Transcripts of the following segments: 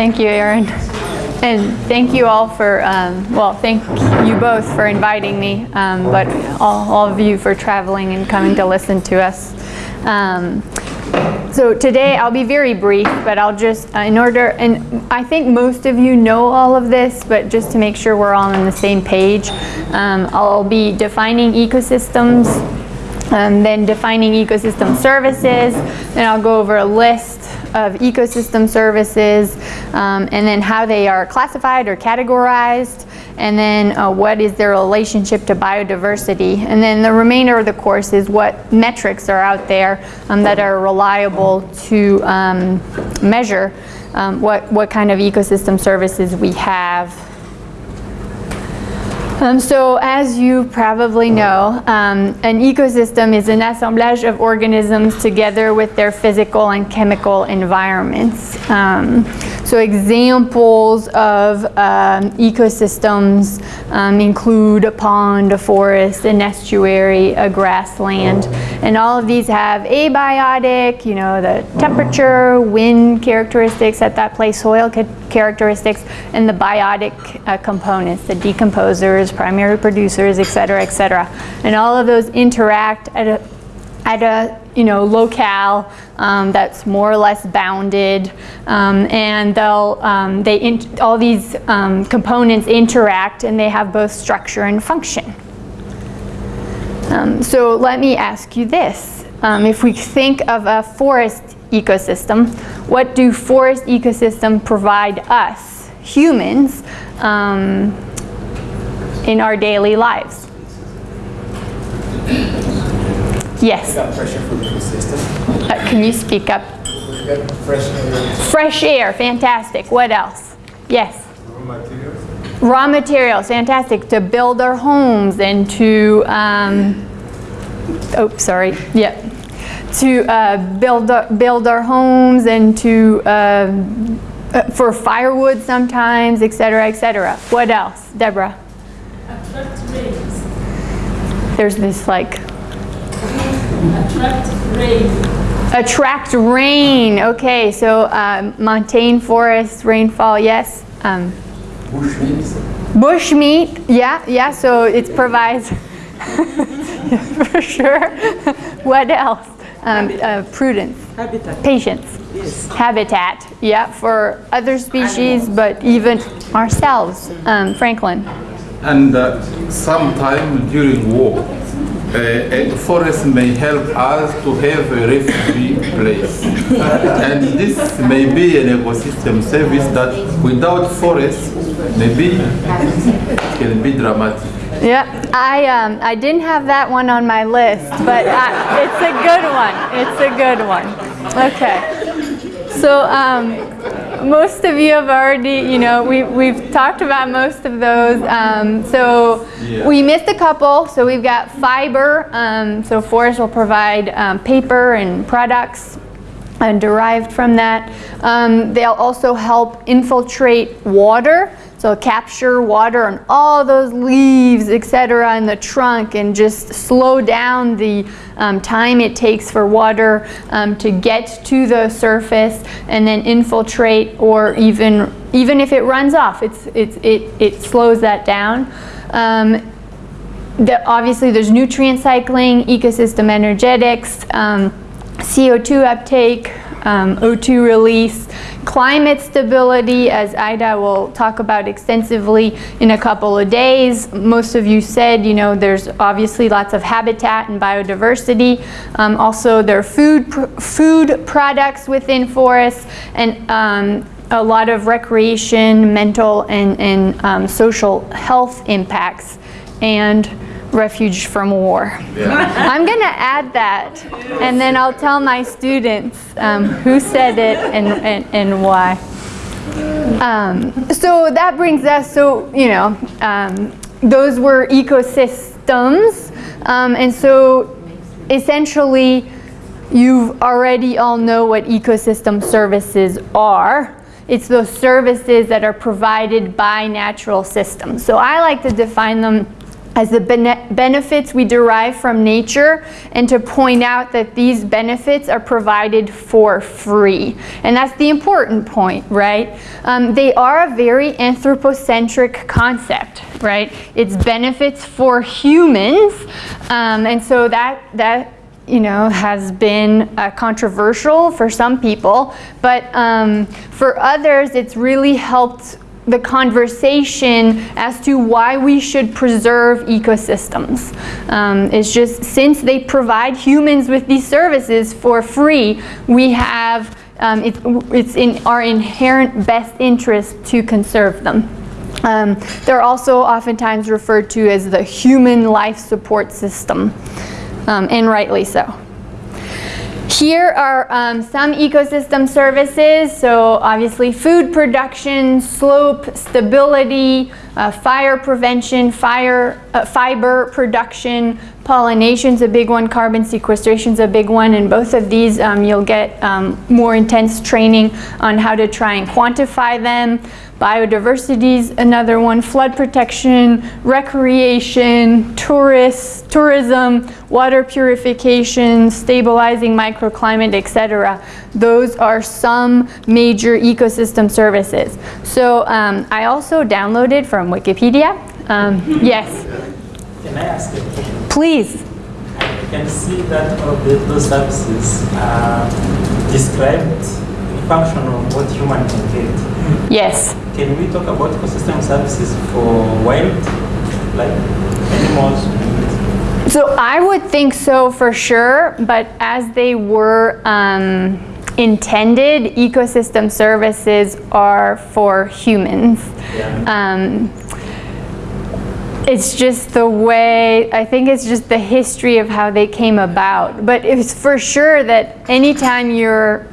Thank you, Aaron. And thank you all for, um, well, thank you both for inviting me, um, but all, all of you for traveling and coming to listen to us. Um, so today I'll be very brief, but I'll just, uh, in order, and I think most of you know all of this, but just to make sure we're all on the same page, um, I'll be defining ecosystems, um, then defining ecosystem services, then I'll go over a list of ecosystem services, um, and then how they are classified or categorized, and then uh, what is their relationship to biodiversity. And then the remainder of the course is what metrics are out there um, that are reliable to um, measure um, what, what kind of ecosystem services we have um, so as you probably know, um, an ecosystem is an assemblage of organisms together with their physical and chemical environments. Um, so examples of um, ecosystems um, include a pond, a forest, an estuary, a grassland, and all of these have abiotic, you know, the temperature, wind characteristics at that place, soil characteristics, and the biotic uh, components, the decomposers, primary producers, et cetera, et cetera. And all of those interact at a, at a you know, locale um, that's more or less bounded, um, and they'll um, they all these um, components interact, and they have both structure and function. Um, so let me ask you this: If we think of a forest ecosystem, what do forest ecosystems provide us humans in our daily lives? Yes. pressure from the system. Uh, can you speak up? Fresh air. Fresh air, fantastic. What else? Yes. Raw materials. Raw materials, fantastic. To build our homes and to, um, oh, sorry, yeah. To uh, build, our, build our homes and to, uh, uh, for firewood sometimes, et cetera, et cetera. What else, Deborah? Attract. There's this like Attract rain. Attract rain. Okay, so um, montane forest, rainfall, yes. Um, Bush meat. bush meat, yeah, yeah, so it provides, for sure. what else? Um, uh, prudence, Habitat. patience, Yes. habitat, yeah, for other species, but even ourselves. Um, Franklin. And uh, sometime during war, uh, a forest may help us to have a refugee place. and this may be an ecosystem service that without forest, maybe can be dramatic. Yeah, I um, I didn't have that one on my list, but I, it's a good one. It's a good one. Okay, so um, most of you have already, you know, we we've talked about most of those. Um, so Yeah. we missed a couple. So we've got fiber. Um, so forests will provide um, paper and products and derived from that. Um, they'll also help infiltrate water, so capture water on all those leaves, etc., in the trunk, and just slow down the um, time it takes for water um, to get to the surface and then infiltrate, or even even if it runs off, it's, it's, it, it slows that down. Um, the, obviously there's nutrient cycling, ecosystem energetics, um, CO2 uptake, um, O2 release, climate stability, as Ida will talk about extensively in a couple of days. Most of you said, you know, there's obviously lots of habitat and biodiversity. Um, also, there are food, pr food products within forests and um, a lot of recreation, mental, and, and um, social health impacts. And refuge from war. I'm going to add that, and then I'll tell my students um, who said it and, and, and why. Um, so that brings us, so, you know, um, those were ecosystems, um, and so essentially you already all know what ecosystem services are. It's those services that are provided by natural systems. So I like to define them as the bene- benefits we derive from nature and to point out that these benefits are provided for free. And that's the important point, right? Um, they are a very anthropocentric concept, right? It's benefits for humans. Um, and so that, that you know, has been uh, controversial for some people, but um, for others, it's really helped the conversation as to why we should preserve ecosystems. Um, it's just since they provide humans with these services for free, we have um, it, it's in our inherent best interest to conserve them. Um, they're also oftentimes referred to as the human life support system, um, and rightly so. Here are um, some ecosystem services. So obviously food production, slope stability, uh, fire prevention, fire, uh, fiber production, pollination's a big one, carbon sequestration's a big one, and both of these um, you'll get um, more intense training on how to try and quantify them. Biodiversity's another one, flood protection, recreation, tourists, tourism, water purification, stabilizing microclimate, etc. Those are some major ecosystem services. So um, I also downloaded from Wikipedia. Um, yes, Can I ask a question? please. I can see that all the, those services are described in function of what human can get. Yes. Can we talk about ecosystem services for wild, like animals? So I would think so for sure, but as they were um, intended, ecosystem services are for humans. Yeah. Um, it's just the way, I think it's just the history of how they came about. But it's for sure that anytime you're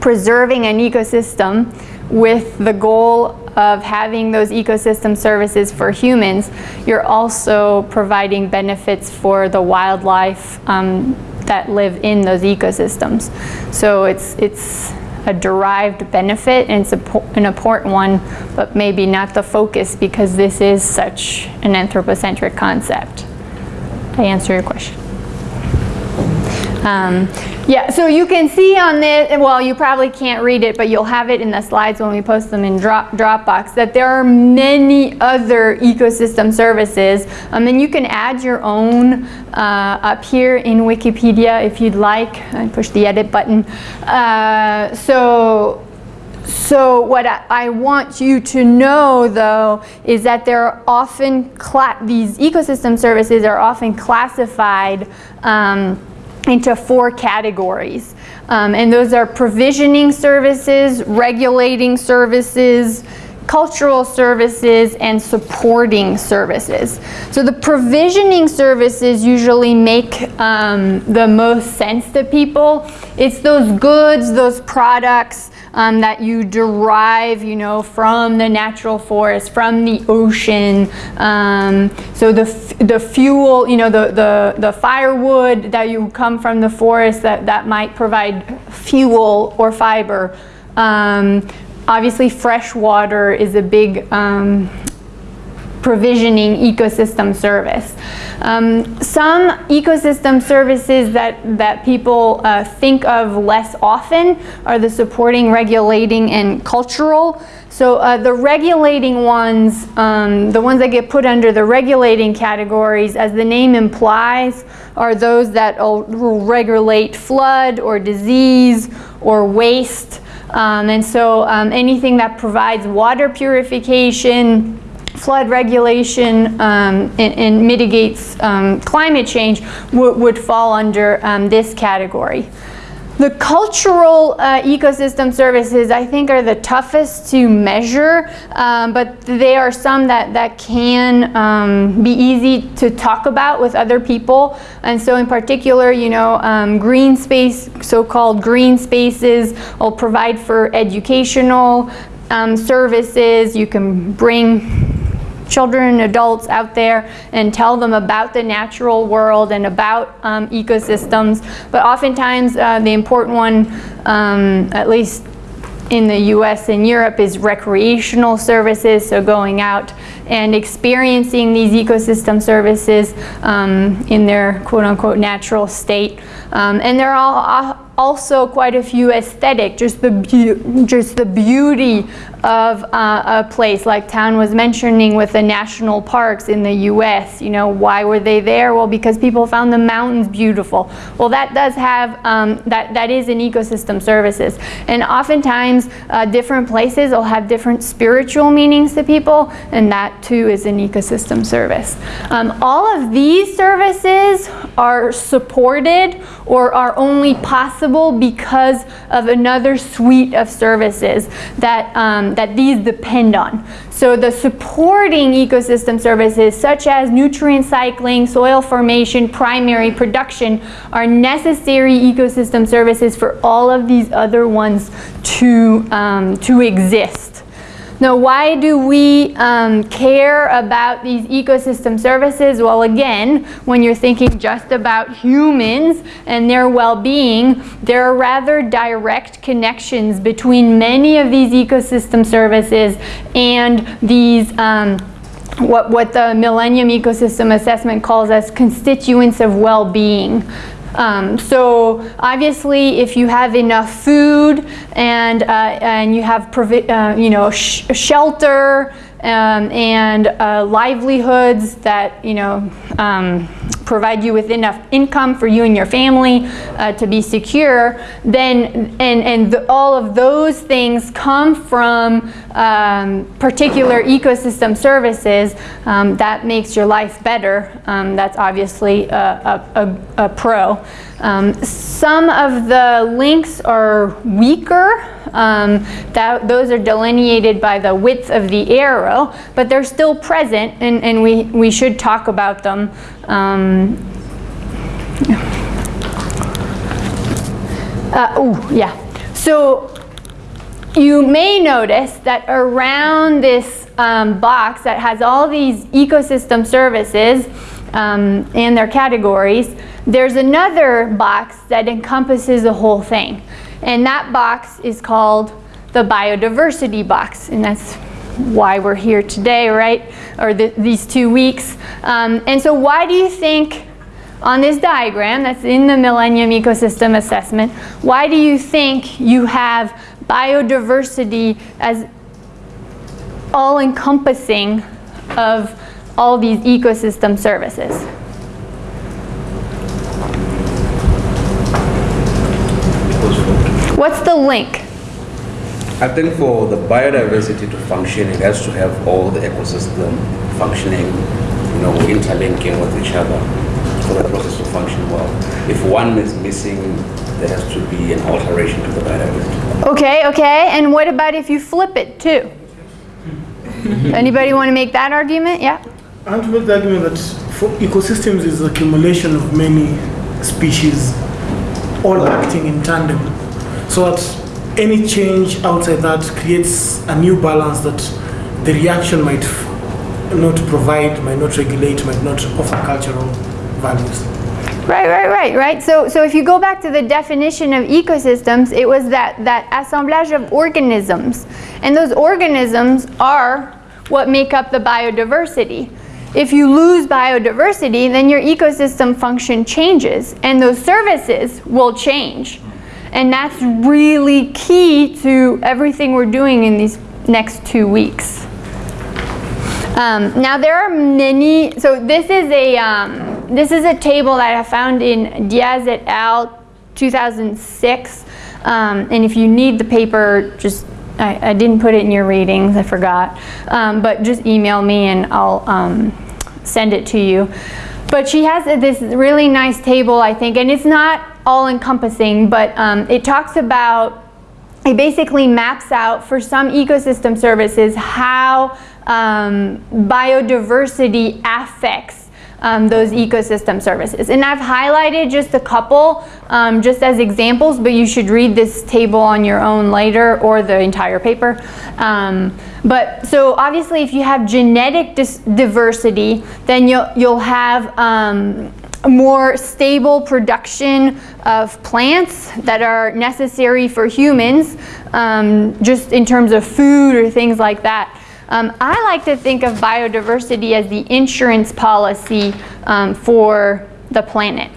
preserving an ecosystem with the goal of having those ecosystem services for humans, you're also providing benefits for the wildlife um, that live in those ecosystems. So it's, it's a derived benefit and it's an important one, but maybe not the focus because this is such an anthropocentric concept. I answer your question? Um, yeah, so you can see on this, well, you probably can't read it, but you'll have it in the slides when we post them in Drop, Dropbox, that there are many other ecosystem services. Um, and you can add your own uh, up here in Wikipedia if you'd like. I push the edit button. Uh, so so what I, I want you to know though is that there are often, these ecosystem services are often classified um, into four categories. Um, and those are provisioning services, regulating services, cultural services, and supporting services. So the provisioning services usually make um, the most sense to people. It's those goods, those products um, that you derive, you know, from the natural forest, from the ocean. Um, so the, the fuel, you know, the, the, the firewood that you come from the forest that, that might provide fuel or fiber. Um, obviously, fresh water is a big um, provisioning ecosystem service. Um, some ecosystem services that, that people uh, think of less often are the supporting, regulating, and cultural. So uh, the regulating ones, um, the ones that get put under the regulating categories, as the name implies, are those that will regulate flood or disease or waste. Um, and so um, anything that provides water purification, flood regulation um, and, and mitigates um, climate change would, fall under um, this category. The cultural uh, ecosystem services, I think, are the toughest to measure, um, but they are some that, that can um, be easy to talk about with other people. And so, in particular, you know, um, green space, so called green spaces, will provide for educational um, services. You can bring children and adults out there and tell them about the natural world and about um, ecosystems. But oftentimes, uh, the important one, um, at least in the US and Europe is recreational services, so going out and experiencing these ecosystem services um, in their quote-unquote natural state. Um, and they're al- also quite a few aesthetic, just the, just the beauty of uh, a place like Town was mentioning with the national parks in the US. You know, why were they there? Well, because people found the mountains beautiful. Well, that does have, um, that, that is an ecosystem services. And oftentimes, uh, different places will have different spiritual meanings to people, and that too is an ecosystem service. Um, all of these services are supported or are only possible because of another suite of services that, um, that these depend on. So the supporting ecosystem services such as nutrient cycling, soil formation, primary production are necessary ecosystem services for all of these other ones to, um, to exist. Now, why do we um, care about these ecosystem services? Well, again, when you're thinking just about humans and their well-being, there are rather direct connections between many of these ecosystem services and these um, what, what the Millennium Ecosystem Assessment calls as constituents of well-being. Um, so obviously, if you have enough food and uh, and you have uh, you know sh- shelter um, and uh, livelihoods that you know um, provide you with enough income for you and your family uh, to be secure, then and and the, all of those things come from um, particular ecosystem services. Um, that makes your life better. Um, that's obviously a, a, a, a pro. Um, some of the links are weaker. Um, that, those are delineated by the width of the arrow, but they're still present, and, and we, we should talk about them. Um, uh, oh, yeah. So you may notice that around this um, box that has all these ecosystem services um, and their categories, there's another box that encompasses the whole thing. And that box is called the biodiversity box. And that's why we're here today, right? Or the, these two weeks. Um, and so, why do you think on this diagram that's in the Millennium Ecosystem Assessment, why do you think you have biodiversity as all encompassing of all these ecosystem services? What's the link? I think for the biodiversity to function, it has to have all the ecosystem functioning, you know, interlinking with each other for the process to function well. If one is missing, there has to be an alteration to the biodiversity. Okay, okay. And what about if you flip it too? Anybody want to make that argument? Yeah. I want to make the argument that for ecosystems is the accumulation of many species all acting in tandem. So that any change outside that creates a new balance that the reaction might not provide, might not regulate, might not offer cultural values. Right, right, right, right. So, so if you go back to the definition of ecosystems, it was that, that assemblage of organisms. And those organisms are what make up the biodiversity. If you lose biodiversity, then your ecosystem function changes, and those services will change. And that's really key to everything we're doing in these next two weeks. Um, now there are many. So this is a um, this is a table that I found in Diaz et al. 2006. Um, and if you need the paper, just I, I, didn't put it in your readings. I forgot. Um, but just email me and I'll um, send it to you. But she has this really nice table, I think, and it's not all encompassing, but um, it talks about it basically maps out for some ecosystem services how um, biodiversity affects um, those ecosystem services. And I've highlighted just a couple um, just as examples, but you should read this table on your own later or the entire paper. Um, but so obviously if you have genetic diversity, then you'll, you'll have um, more stable production of plants that are necessary for humans, um, just in terms of food or things like that. Um, I like to think of biodiversity as the insurance policy um, for the planet.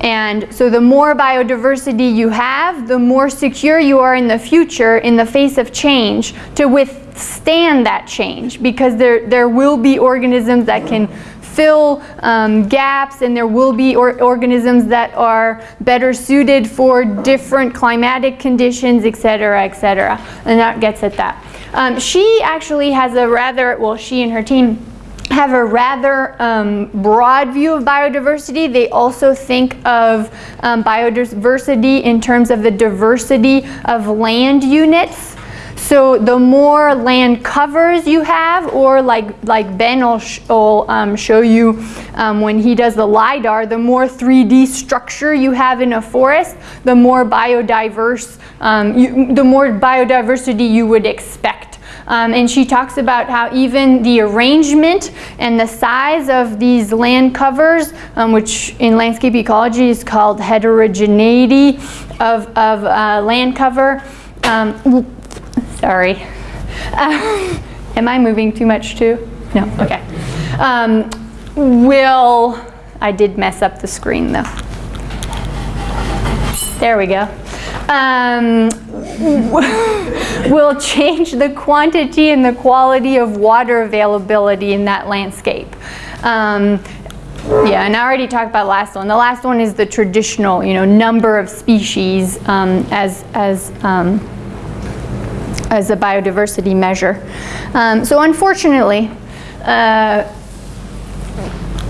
And so the more biodiversity you have, the more secure you are in the future in the face of change to withstand that change because there, there will be organisms that can fill um, gaps and there will be or organisms that are better suited for different climatic conditions, et cetera, et cetera. And that gets at that. Um, she actually has a rather, well, she and her team have a rather um, broad view of biodiversity. They also think of um, biodiversity in terms of the diversity of land units. So the more land covers you have, or like, like Ben will, sh will um, show you um, when he does the LIDAR, the more 3D structure you have in a forest, the more biodiverse, um, you, the more biodiversity you would expect. Um, and she talks about how even the arrangement and the size of these land covers, um, which in landscape ecology is called heterogeneity of, of uh, land cover. Sorry. Uh, am I moving too much too? No, okay. Um, will, I did mess up the screen though. There we go. Um, will change the quantity and the quality of water availability in that landscape. Um, yeah, and I already talked about last one. The last one is the traditional, you know, number of species um, as as um, as a biodiversity measure. Um, so unfortunately, uh,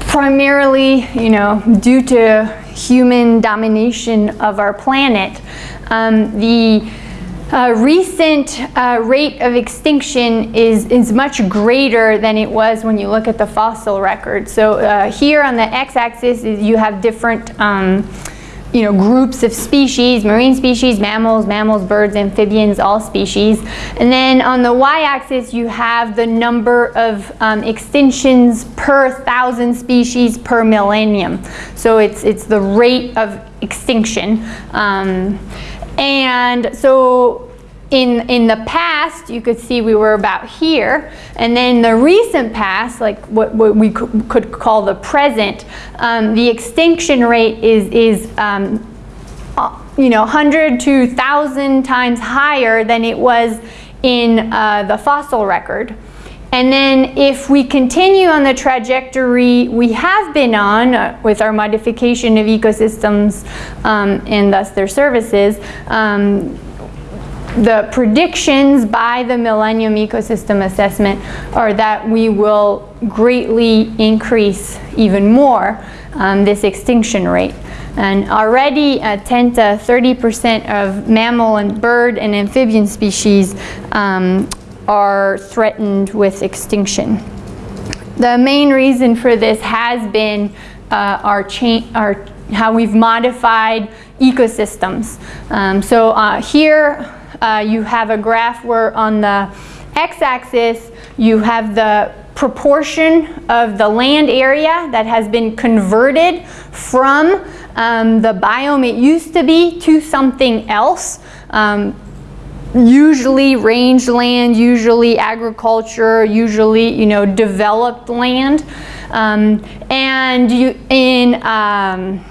primarily, you know, due to human domination of our planet, um, the uh, recent uh, rate of extinction is, is much greater than it was when you look at the fossil record. So uh, here on the x-axis you have different um, you know, groups of species, marine species, mammals, mammals, birds, amphibians, all species. And then on the y-axis you have the number of um, extinctions per thousand species per millennium. So it's, it's the rate of extinction. Um, and so in, in the past, you could see we were about here, and then the recent past, like what, what we could call the present, um, the extinction rate is, is um, uh, you know, 100 to 1,000 times higher than it was in uh, the fossil record. And then if we continue on the trajectory we have been on uh, with our modification of ecosystems um, and thus their services, um, the predictions by the Millennium Ecosystem Assessment are that we will greatly increase even more um, this extinction rate. And already uh, 10 to 30% of mammal and bird and amphibian species um, are threatened with extinction. The main reason for this has been uh, our, our how we've modified ecosystems. Um, so uh, here uh, you have a graph where on the x-axis you have the proportion of the land area that has been converted from um, the biome it used to be to something else. Um, usually rangeland, usually agriculture, usually you know developed land. Um, and you, in um,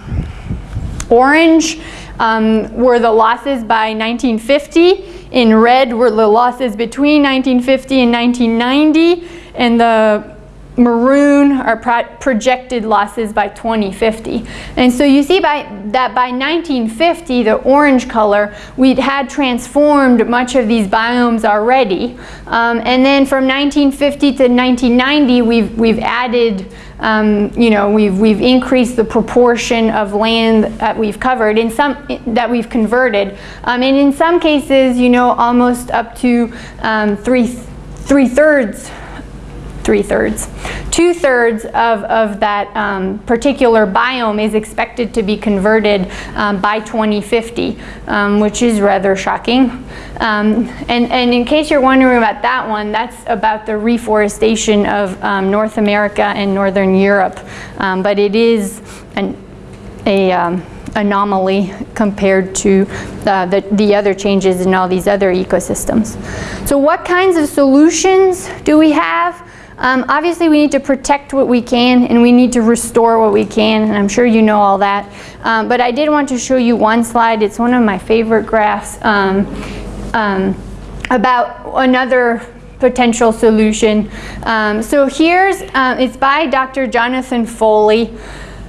orange um, were the losses by 1950. In red were the losses between 1950 and 1990. And the maroon are pro projected losses by 2050. And so you see by, that by 1950, the orange color, we'd had transformed much of these biomes already. Um, and then from 1950 to 1990, we've, we've added um, you know, we've, we've increased the proportion of land that we've covered, in some, that we've converted. Um, and in some cases, you know, almost up to um, three, three thirds three-thirds. Two-thirds of, of that um, particular biome is expected to be converted um, by 2050, um, which is rather shocking. Um, and, and in case you're wondering about that one, that's about the reforestation of um, North America and Northern Europe. But it is an a anomaly compared to uh, the, the other changes in all these other ecosystems. So what kinds of solutions do we have? Um, obviously we need to protect what we can and we need to restore what we can and I'm sure you know all that. Um, but I did want to show you one slide. It's one of my favorite graphs um, um about another potential solution. Um, so here's, uh, it's by Dr. Jonathan Foley.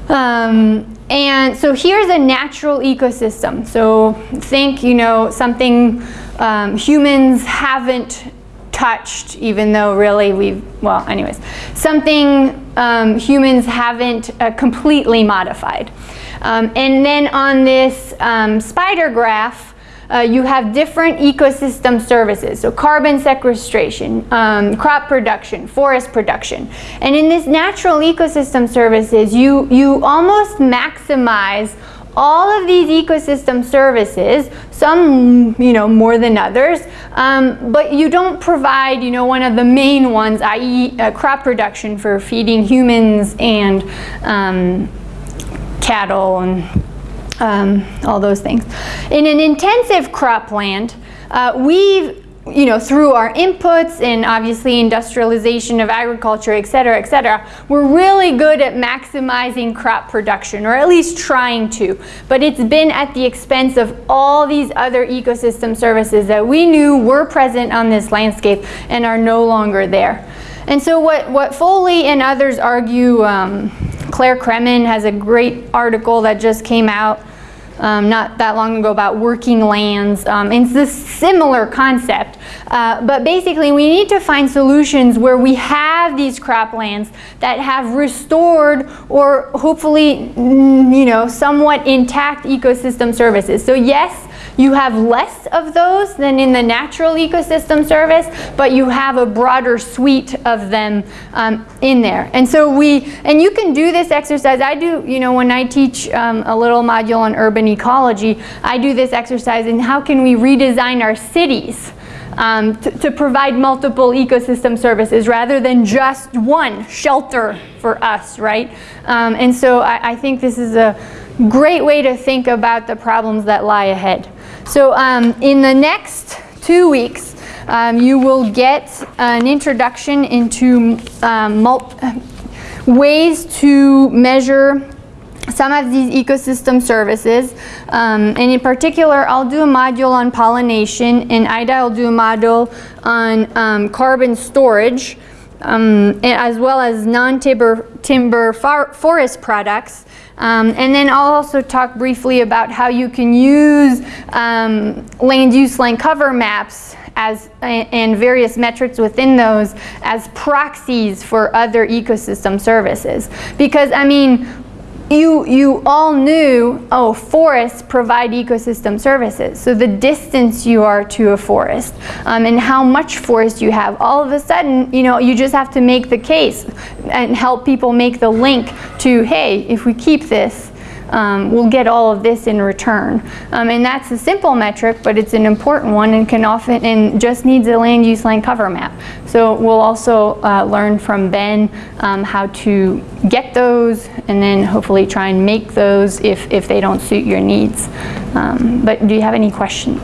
Um, and so here's a natural ecosystem. So think, you know, something um, humans haven't touched, even though really we've, well, anyways, something um, humans haven't uh, completely modified. Um, and then on this um, spider graph, uh, you have different ecosystem services, so carbon sequestration, um, crop production, forest production. And in this natural ecosystem services, you, you almost maximize all of these ecosystem services, some you know more than others, um, but you don't provide you know one of the main ones, i.e. Uh, crop production for feeding humans and um, cattle and um, all those things. In an intensive cropland, uh, we've you know, through our inputs and obviously industrialization of agriculture, et cetera, et cetera, we're really good at maximizing crop production, or at least trying to. But it's been at the expense of all these other ecosystem services that we knew were present on this landscape and are no longer there. And so what, what Foley and others argue, um, Claire Kremen has a great article that just came out um, not that long ago about working lands. Um, it's this similar concept. Uh, but basically we need to find solutions where we have these croplands that have restored or hopefully, you know, somewhat intact ecosystem services. So yes, you have less of those than in the natural ecosystem service, but you have a broader suite of them um, in there. And so we, and you can do this exercise. I do, you know, when I teach um, a little module on urban ecology, I do this exercise in how can we redesign our cities um, to, provide multiple ecosystem services rather than just one shelter for us, right? Um, and so I, I, think this is a great way to think about the problems that lie ahead. So um, in the next two weeks, um, you will get an introduction into um, ways to measure some of these ecosystem services. Um, and in particular, I'll do a module on pollination and Ida will do a module on um, carbon storage um, as well as non-timber timber forest products. Um, and then I'll also talk briefly about how you can use um, land use land cover maps as and various metrics within those as proxies for other ecosystem services. Because I mean, you, you all knew, oh, forests provide ecosystem services. So the distance you are to a forest um, and how much forest you have, all of a sudden, you know, you just have to make the case and help people make the link to, hey, if we keep this, um, we'll get all of this in return. Um, and that's a simple metric, but it's an important one and can often, and just needs a land use land cover map. So we'll also uh, learn from Ben um, how to get those and then hopefully try and make those if, if they don't suit your needs. Um, but do you have any questions?